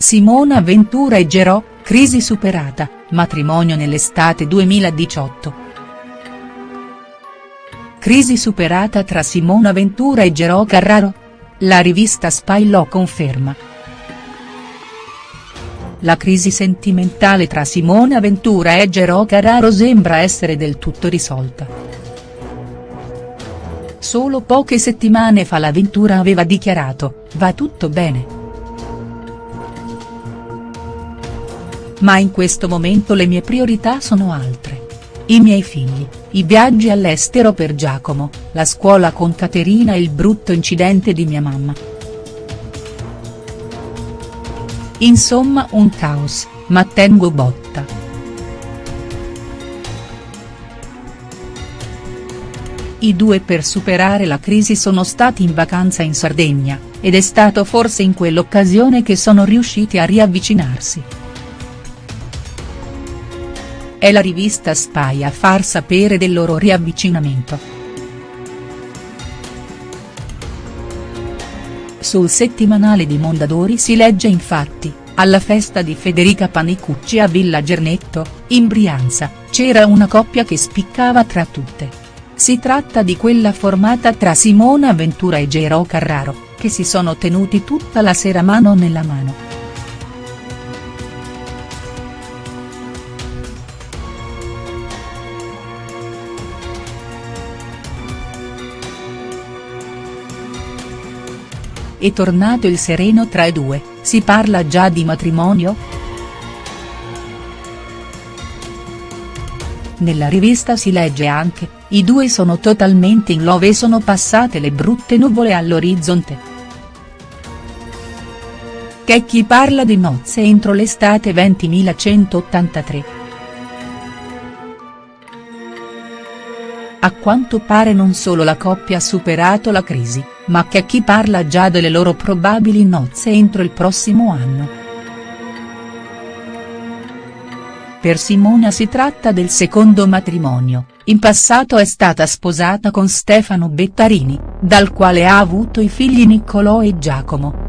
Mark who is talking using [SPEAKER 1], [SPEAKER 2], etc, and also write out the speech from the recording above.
[SPEAKER 1] Simona Ventura e Gerò, crisi superata, matrimonio nell'estate 2018. Crisi superata tra Simona Ventura e Gerò Carraro? La rivista Spy lo conferma. La crisi sentimentale tra Simona Ventura e Gerò Carraro sembra essere del tutto risolta. Solo poche settimane fa la Ventura aveva dichiarato, va tutto bene. Ma in questo momento le mie priorità sono altre. I miei figli, i viaggi all'estero per Giacomo, la scuola con Caterina e il brutto incidente di mia mamma. Insomma un caos, ma tengo botta. I due per superare la crisi sono stati in vacanza in Sardegna, ed è stato forse in quell'occasione che sono riusciti a riavvicinarsi. È la rivista Spy a far sapere del loro riavvicinamento. Sul settimanale di Mondadori si legge infatti, alla festa di Federica Panicucci a Villa Gernetto, in Brianza, c'era una coppia che spiccava tra tutte. Si tratta di quella formata tra Simona Ventura e Gero Carraro, che si sono tenuti tutta la sera mano nella mano. È tornato il sereno tra i due, si parla già di matrimonio?. Nella rivista si legge anche, i due sono totalmente in love e sono passate le brutte nuvole all'orizzonte. Che chi parla di nozze entro l'estate 20183. A quanto pare non solo la coppia ha superato la crisi, ma che chi parla già delle loro probabili nozze entro il prossimo anno. Per Simona si tratta del secondo matrimonio, in passato è stata sposata con Stefano Bettarini, dal quale ha avuto i figli Niccolò e Giacomo.